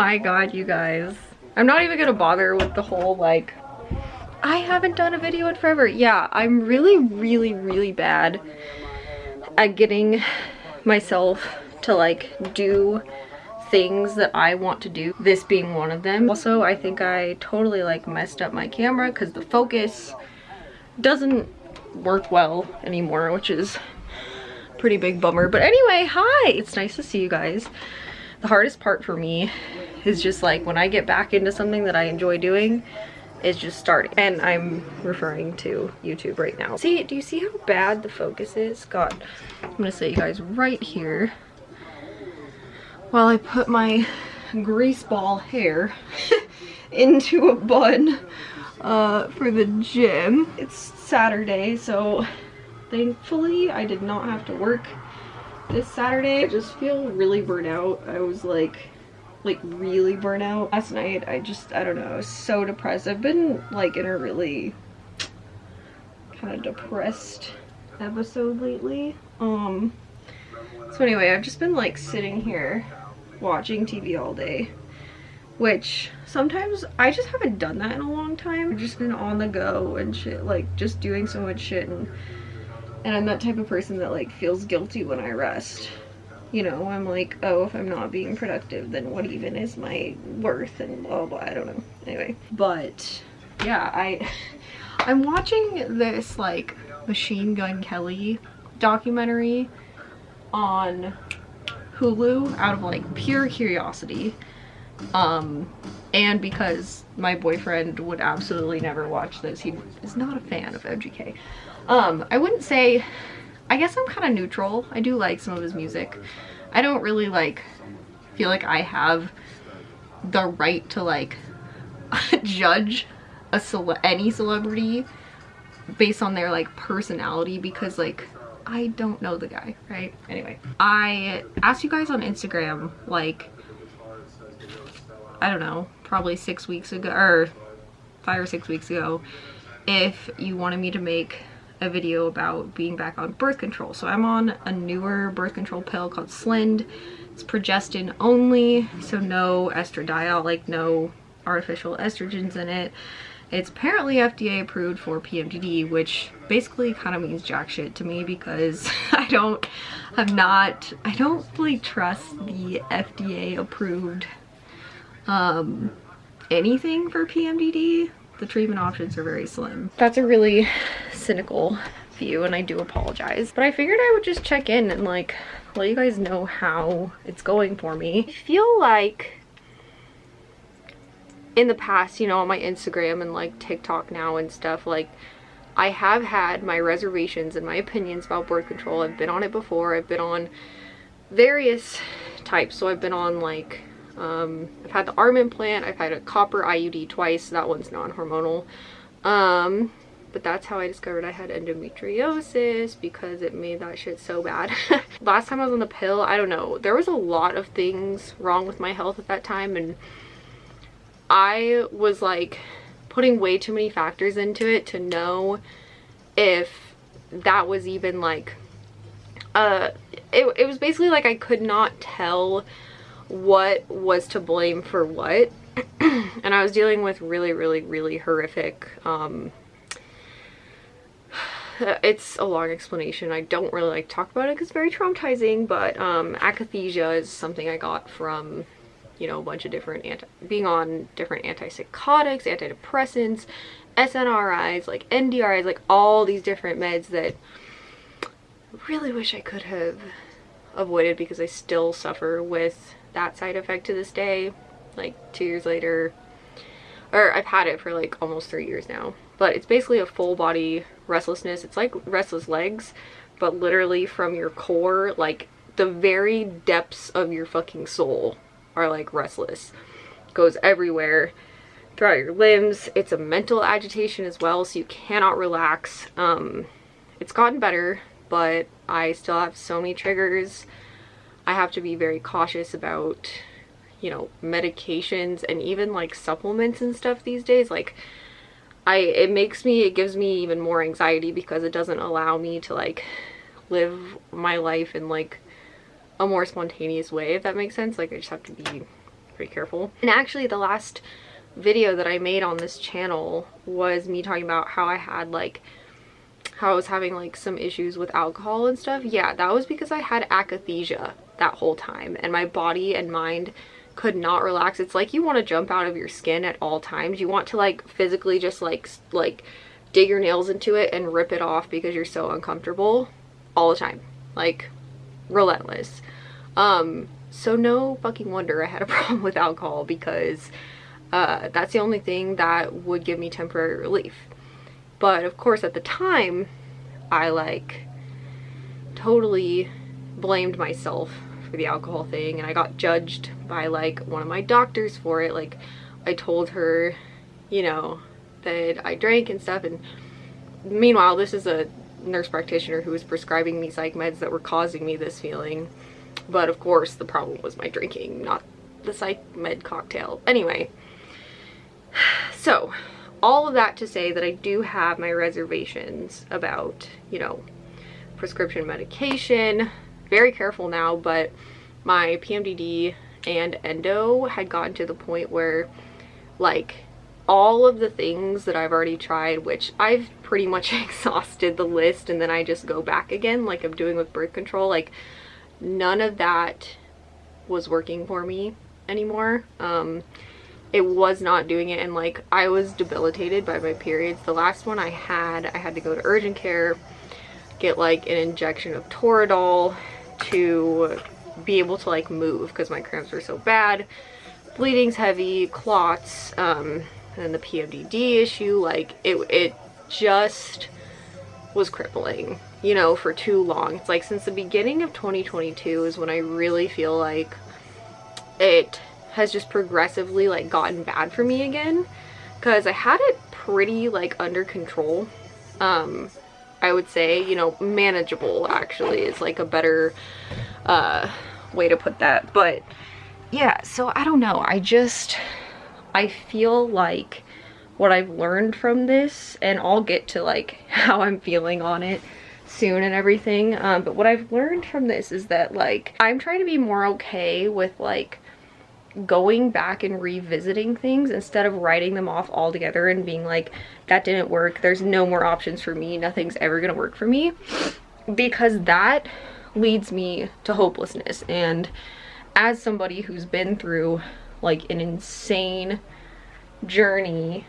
my god, you guys. I'm not even gonna bother with the whole like, I haven't done a video in forever. Yeah, I'm really, really, really bad at getting myself to like do things that I want to do, this being one of them. Also, I think I totally like messed up my camera because the focus doesn't work well anymore, which is pretty big bummer. But anyway, hi! It's nice to see you guys. The hardest part for me is just like when I get back into something that I enjoy doing, is just starting. And I'm referring to YouTube right now. See, do you see how bad the focus is? God, I'm gonna set you guys right here while I put my grease ball hair into a bun uh, for the gym. It's Saturday, so thankfully I did not have to work this Saturday. I just feel really burnt out. I was like, like really burnt out. Last night, I just, I don't know, so depressed. I've been like in a really kind of depressed episode lately. Um, so anyway, I've just been like sitting here watching TV all day which sometimes I just haven't done that in a long time. I've just been on the go and shit, like just doing so much shit and and I'm that type of person that like feels guilty when I rest. You know, I'm like, oh, if I'm not being productive, then what even is my worth and blah blah, I don't know. Anyway, but yeah, I I'm watching this like Machine Gun Kelly documentary on Hulu out of like pure curiosity. Um and because my boyfriend would absolutely never watch this he is not a fan of mgk um i wouldn't say i guess i'm kind of neutral i do like some of his music i don't really like feel like i have the right to like judge a cele any celebrity based on their like personality because like I don't know the guy, right? Anyway, I asked you guys on Instagram, like, I don't know, probably six weeks ago, or five or six weeks ago, if you wanted me to make a video about being back on birth control. So I'm on a newer birth control pill called Slynd. It's progestin only, so no estradiol, like no artificial estrogens in it. It's apparently FDA approved for PMDD, which basically kind of means jack shit to me because I don't, I'm not, I don't really trust the FDA approved um, anything for PMDD. The treatment options are very slim. That's a really cynical view and I do apologize. But I figured I would just check in and like let you guys know how it's going for me. I feel like in the past, you know, on my Instagram and like TikTok now and stuff, like I have had my reservations and my opinions about birth control. I've been on it before. I've been on various types. So I've been on like, um, I've had the arm implant. I've had a copper IUD twice. That one's non-hormonal. Um, but that's how I discovered I had endometriosis because it made that shit so bad. Last time I was on the pill, I don't know, there was a lot of things wrong with my health at that time and I was like putting way too many factors into it to know if that was even like uh it, it was basically like I could not tell what was to blame for what. And I was dealing with really really really horrific um it's a long explanation. I don't really like talk about it because it's very traumatizing but um akathisia is something I got from you know, a bunch of different anti being on different antipsychotics, antidepressants, SNRIs, like NDRIs, like all these different meds that I really wish I could have avoided because I still suffer with that side effect to this day, like two years later. Or I've had it for like almost three years now. But it's basically a full body restlessness. It's like restless legs, but literally from your core, like the very depths of your fucking soul are like restless. Goes everywhere throughout your limbs. It's a mental agitation as well, so you cannot relax. Um, it's gotten better, but I still have so many triggers. I have to be very cautious about, you know, medications and even like supplements and stuff these days. Like, I, it makes me, it gives me even more anxiety because it doesn't allow me to like live my life in like a more spontaneous way, if that makes sense. Like I just have to be pretty careful. And actually the last video that I made on this channel was me talking about how I had like how I was having like some issues with alcohol and stuff. Yeah, that was because I had akathisia that whole time and my body and mind could not relax. It's like you want to jump out of your skin at all times. You want to like physically just like like dig your nails into it and rip it off because you're so uncomfortable all the time. Like relentless. Um so no fucking wonder I had a problem with alcohol because uh, that's the only thing that would give me temporary relief. But of course at the time, I like totally blamed myself for the alcohol thing and I got judged by like one of my doctors for it. Like I told her, you know, that I drank and stuff and meanwhile this is a nurse practitioner who was prescribing me psych meds that were causing me this feeling. But of course the problem was my drinking, not the psych med cocktail. Anyway, so all of that to say that I do have my reservations about, you know, prescription medication. Very careful now, but my PMDD and endo had gotten to the point where like all of the things that I've already tried, which I've pretty much exhausted the list and then I just go back again like I'm doing with birth control, like none of that was working for me anymore. Um, it was not doing it and like I was debilitated by my periods. The last one I had, I had to go to urgent care, get like an injection of Toradol to be able to like move because my cramps were so bad. Bleeding's heavy, clots, um, and the PMDD issue, like it, it just was crippling, you know, for too long. It's like since the beginning of 2022 is when I really feel like it has just progressively like gotten bad for me again because I had it pretty like under control um I would say you know manageable actually is like a better uh way to put that. But yeah so I don't know. I just I feel like what I've learned from this and I'll get to like how I'm feeling on it soon and everything um, but what I've learned from this is that like I'm trying to be more okay with like going back and revisiting things instead of writing them off altogether and being like that didn't work. There's no more options for me. Nothing's ever gonna work for me. Because that leads me to hopelessness. And as somebody who's been through like an insane journey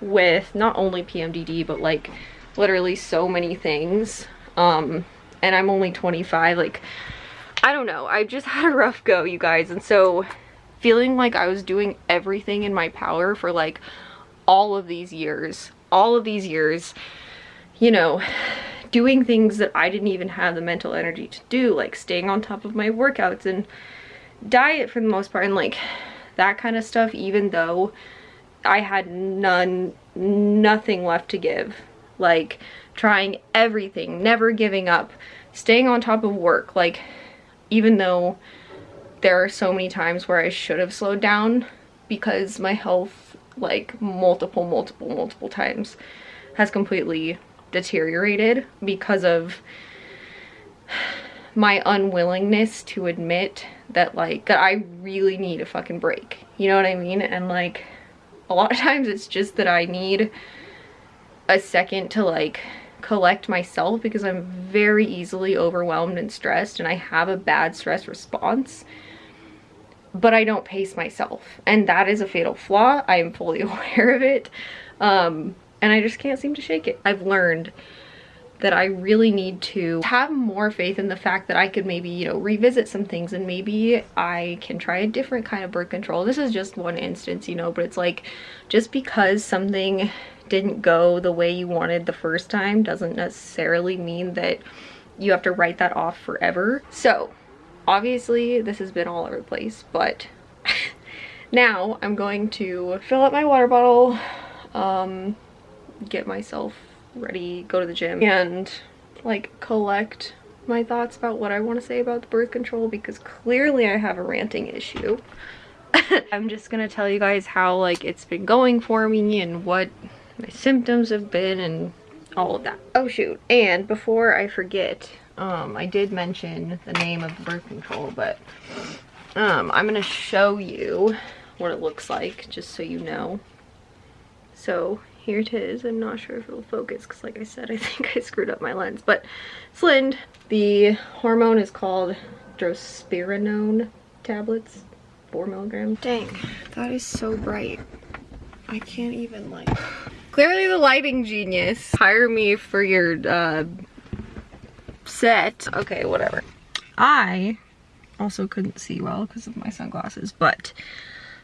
with not only PMDD but like literally so many things um and I'm only 25 like I don't know. I just had a rough go you guys. And so feeling like I was doing everything in my power for like all of these years, all of these years, you know, doing things that I didn't even have the mental energy to do, like staying on top of my workouts and diet for the most part and like that kind of stuff, even though I had none, nothing left to give. Like trying everything, never giving up, staying on top of work, like even though there are so many times where I should have slowed down because my health like multiple multiple multiple times has completely deteriorated because of my unwillingness to admit that like that I really need a fucking break. You know what I mean? And like a lot of times it's just that I need a second to like collect myself because I'm very easily overwhelmed and stressed and I have a bad stress response but I don't pace myself. And that is a fatal flaw. I am fully aware of it. Um, and I just can't seem to shake it. I've learned that I really need to have more faith in the fact that I could maybe, you know, revisit some things and maybe I can try a different kind of birth control. This is just one instance, you know, but it's like just because something didn't go the way you wanted the first time doesn't necessarily mean that you have to write that off forever. So obviously this has been all over the place but now i'm going to fill up my water bottle um get myself ready go to the gym and like collect my thoughts about what i want to say about the birth control because clearly i have a ranting issue. I'm just gonna tell you guys how like it's been going for me and what my symptoms have been and all of that. Oh shoot. And before i forget um, I did mention the name of the birth control, but Um, I'm gonna show you what it looks like, just so you know. So here it is. I'm not sure if it'll focus because like I said, I think I screwed up my lens. But Slynd, the hormone is called drospirenone tablets, four milligrams. Dang, that is so bright. I can't even like, clearly the lighting genius. Hire me for your uh, set. Okay, whatever. I also couldn't see well because of my sunglasses, but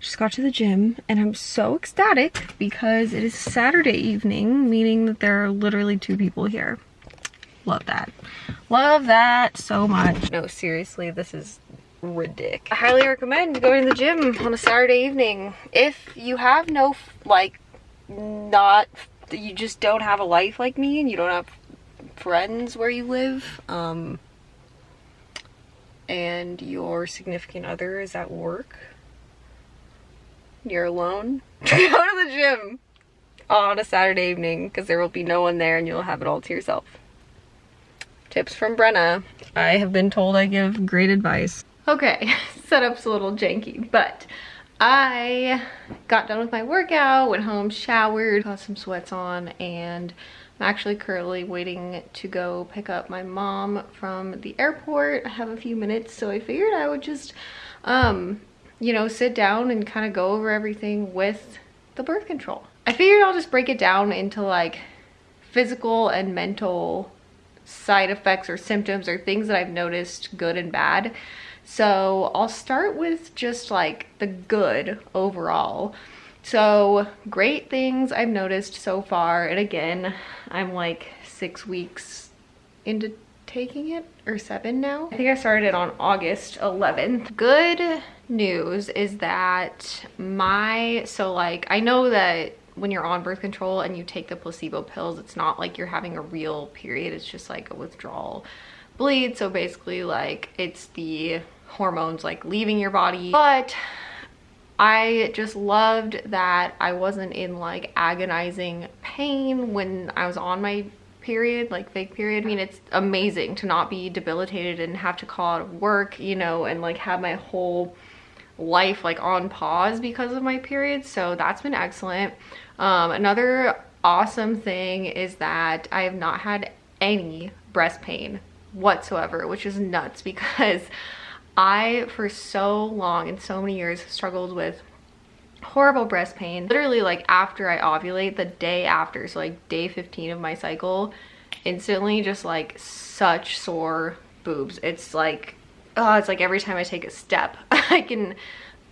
just got to the gym and I'm so ecstatic because it is Saturday evening, meaning that there are literally two people here. Love that. Love that so much. No, seriously, this is ridiculous. I highly recommend going to the gym on a Saturday evening. If you have no, like, not, you just don't have a life like me and you don't have friends where you live, um, and your significant other is at work, you're alone, go to the gym on a Saturday evening because there will be no one there and you'll have it all to yourself. Tips from Brenna. I have been told I give great advice. Okay, setup's a little janky, but I got done with my workout, went home, showered, got some sweats on, and I'm actually currently waiting to go pick up my mom from the airport. I have a few minutes, so I figured I would just, um, you know, sit down and kind of go over everything with the birth control. I figured I'll just break it down into like physical and mental side effects or symptoms or things that I've noticed good and bad. So I'll start with just like the good overall. So great things I've noticed so far. And again, I'm like six weeks into taking it or seven now. I think I started it on August 11th. Good news is that my, so like, I know that when you're on birth control and you take the placebo pills, it's not like you're having a real period. It's just like a withdrawal bleed. So basically like it's the hormones like leaving your body. But I just loved that I wasn't in like agonizing pain when I was on my period, like fake period. I mean, it's amazing to not be debilitated and have to call out of work, you know, and like have my whole life like on pause because of my period. So that's been excellent. Um, another awesome thing is that I have not had any breast pain whatsoever, which is nuts because I, for so long and so many years, struggled with horrible breast pain. Literally like after I ovulate, the day after, so like day 15 of my cycle, instantly just like such sore boobs. It's like, oh, it's like every time I take a step, I can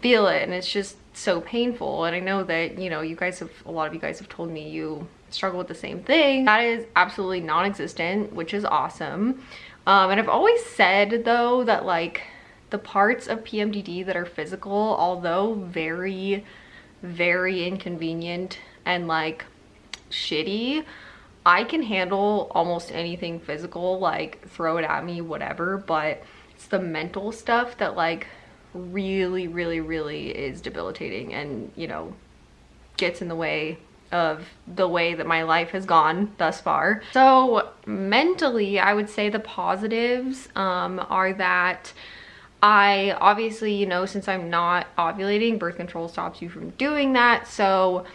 feel it and it's just so painful and I know that you know you guys have a lot of you guys have told me you struggle with the same thing that is absolutely non-existent which is awesome um, and I've always said though that like the parts of PMDD that are physical although very very inconvenient and like shitty I can handle almost anything physical like throw it at me whatever but it's the mental stuff that like really, really, really is debilitating and, you know, gets in the way of the way that my life has gone thus far. So mentally, I would say the positives um, are that I obviously, you know, since I'm not ovulating, birth control stops you from doing that. So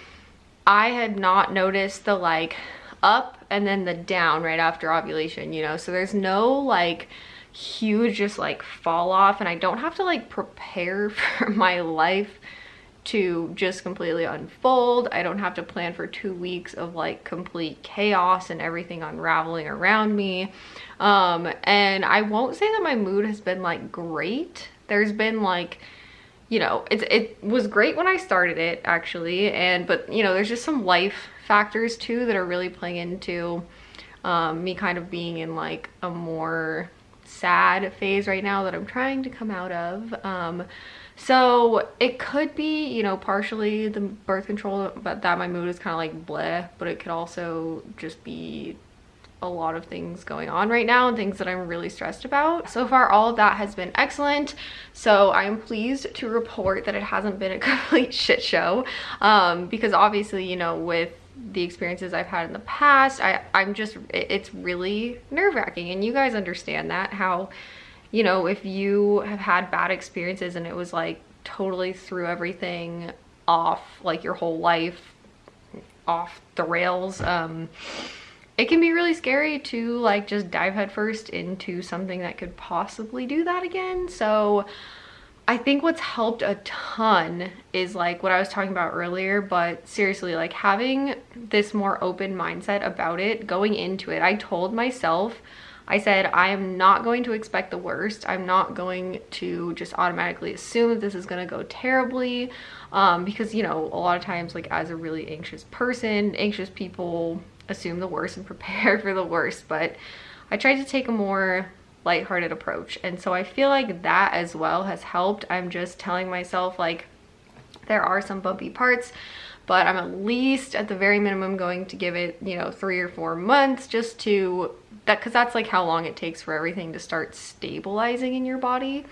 I had not noticed the like up and then the down right after ovulation, you know, so there's no like huge just like fall off and I don't have to like prepare for my life to just completely unfold. I don't have to plan for two weeks of like complete chaos and everything unraveling around me. Um, and I won't say that my mood has been like great. There's been like, you know, it, it was great when I started it actually. And, but you know, there's just some life factors too that are really playing into um, me kind of being in like a more sad phase right now that I'm trying to come out of. Um, so it could be, you know, partially the birth control, but that my mood is kind of like bleh, but it could also just be a lot of things going on right now and things that I'm really stressed about. So far, all of that has been excellent. So I'm pleased to report that it hasn't been a complete shit show um, because obviously, you know, with the experiences I've had in the past. I, I'm just, it's really nerve wracking and you guys understand that, how you know, if you have had bad experiences and it was like totally threw everything off, like your whole life off the rails, um, it can be really scary to like just dive headfirst into something that could possibly do that again. So I think what's helped a ton is like what I was talking about earlier, but seriously, like having this more open mindset about it going into it. I told myself, I said, I am not going to expect the worst. I'm not going to just automatically assume that this is going to go terribly um, because, you know, a lot of times like as a really anxious person, anxious people assume the worst and prepare for the worst, but I tried to take a more lighthearted approach. And so I feel like that as well has helped. I'm just telling myself like there are some bumpy parts, but I'm at least at the very minimum going to give it, you know, three or four months just to that because that's like how long it takes for everything to start stabilizing in your body.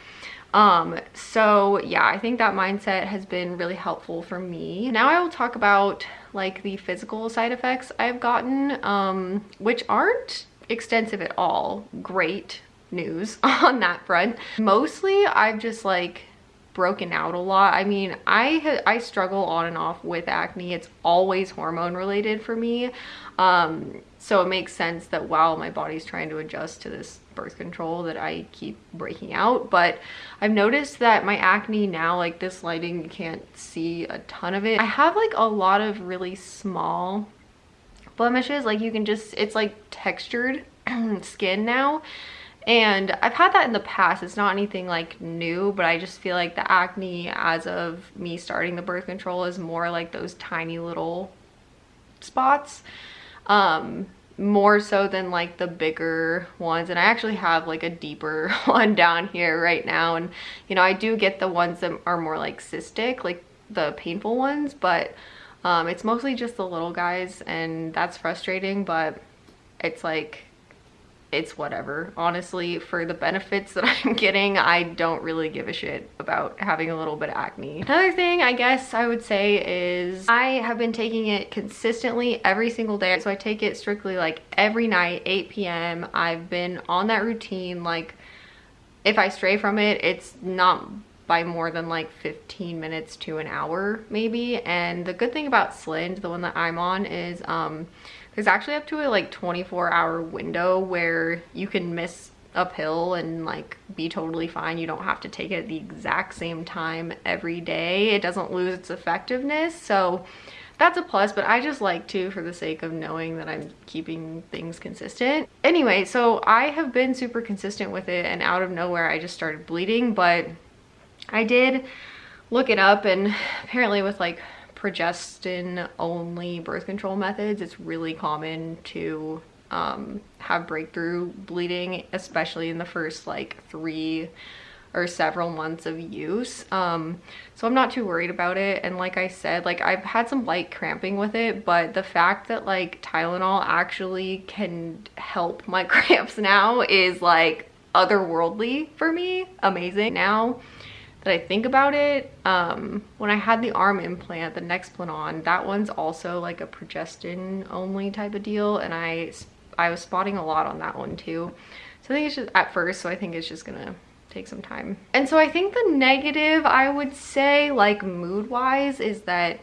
Um, so yeah, I think that mindset has been really helpful for me. Now I will talk about like the physical side effects I've gotten, um, which aren't extensive at all. Great news on that front. Mostly I've just like broken out a lot. I mean, I I struggle on and off with acne. It's always hormone related for me. Um, so it makes sense that while my body's trying to adjust to this birth control that I keep breaking out. But I've noticed that my acne now, like this lighting, you can't see a ton of it. I have like a lot of really small blemishes. Like you can just, it's like textured skin now. And I've had that in the past. It's not anything like new, but I just feel like the acne as of me starting the birth control is more like those tiny little spots. Um, more so than like the bigger ones and I actually have like a deeper one down here right now and you know I do get the ones that are more like cystic like the painful ones but um, it's mostly just the little guys and that's frustrating but it's like it's whatever. Honestly, for the benefits that I'm getting, I don't really give a shit about having a little bit of acne. Another thing I guess I would say is I have been taking it consistently every single day. So I take it strictly like every night, 8 p.m. I've been on that routine. Like if I stray from it, it's not by more than like 15 minutes to an hour maybe. And the good thing about Slynd, the one that I'm on, is um, there's actually up to a like 24 hour window where you can miss a pill and like be totally fine. You don't have to take it at the exact same time every day. It doesn't lose its effectiveness. So that's a plus, but I just like to for the sake of knowing that I'm keeping things consistent. Anyway, so I have been super consistent with it and out of nowhere I just started bleeding, but I did look it up and apparently with like progestin only birth control methods, it's really common to um, have breakthrough bleeding, especially in the first like three or several months of use. Um, so I'm not too worried about it. And like I said, like I've had some light cramping with it, but the fact that like Tylenol actually can help my cramps now is like otherworldly for me. Amazing. Now that I think about it, um, when I had the arm implant, the Nexplanon, that one's also like a progestin only type of deal. And I, I was spotting a lot on that one too. So I think it's just at first, so I think it's just gonna take some time. And so I think the negative I would say like mood wise is that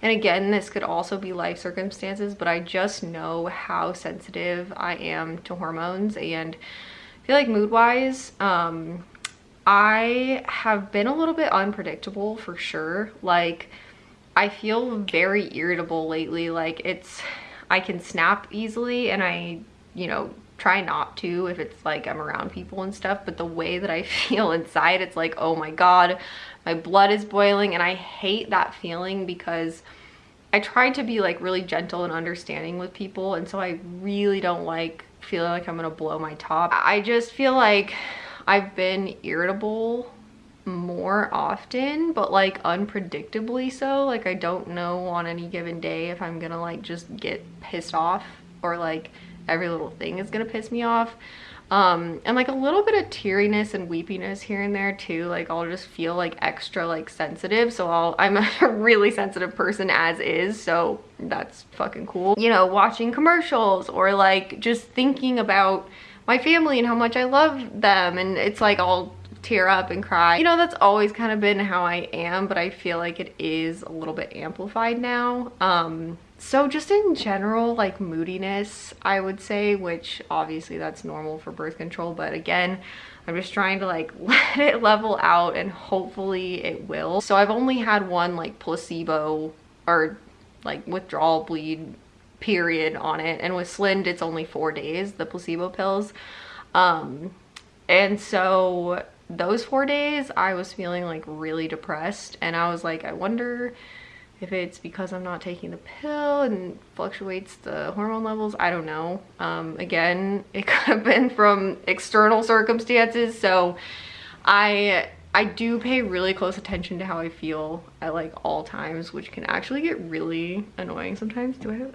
and again, this could also be life circumstances, but I just know how sensitive I am to hormones and I feel like mood wise, um, I have been a little bit unpredictable for sure. Like, I feel very irritable lately. Like, it's, I can snap easily and I, you know, try not to if it's like I'm around people and stuff. But the way that I feel inside, it's like, oh my God, my blood is boiling. And I hate that feeling because I try to be like really gentle and understanding with people. And so I really don't like feeling like I'm gonna blow my top. I just feel like I've been irritable more often but like unpredictably so. Like I don't know on any given day if I'm gonna like just get pissed off or like every little thing is gonna piss me off. Um and like a little bit of teariness and weepiness here and there too. Like I'll just feel like extra like sensitive so I'll I'm a really sensitive person as is so that's fucking cool. You know watching commercials or like just thinking about my family and how much I love them and it's like I'll tear up and cry. You know, that's always kind of been how I am, but I feel like it is a little bit amplified now. Um, so just in general, like moodiness, I would say, which obviously that's normal for birth control, but again, I'm just trying to like let it level out and hopefully it will. So I've only had one like placebo or like withdrawal bleed period on it. And with Slynd, it's only four days, the placebo pills. Um, and so those four days I was feeling like really depressed and I was like, I wonder if it's because I'm not taking the pill and fluctuates the hormone levels, I don't know. Um, again, it could have been from external circumstances. So I I do pay really close attention to how I feel at like all times, which can actually get really annoying sometimes. Do I have,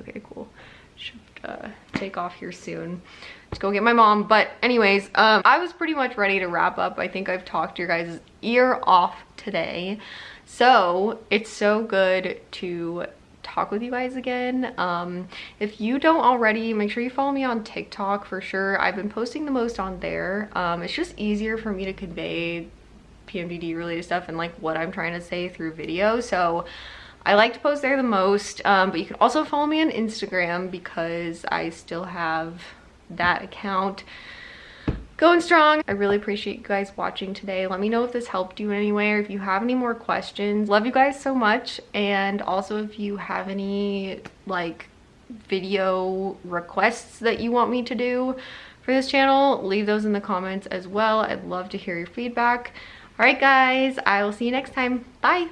okay, cool. Should uh, take off here soon. to go get my mom. But anyways, um, I was pretty much ready to wrap up. I think I've talked your guys' ear off today. So it's so good to talk with you guys again. Um, if you don't already, make sure you follow me on TikTok for sure. I've been posting the most on there. Um, it's just easier for me to convey PMDD related stuff and like what I'm trying to say through video. So I like to post there the most, um, but you can also follow me on Instagram because I still have that account going strong. I really appreciate you guys watching today. Let me know if this helped you in any way or if you have any more questions. Love you guys so much. And also if you have any like video requests that you want me to do for this channel, leave those in the comments as well. I'd love to hear your feedback. All right, guys, I will see you next time. Bye.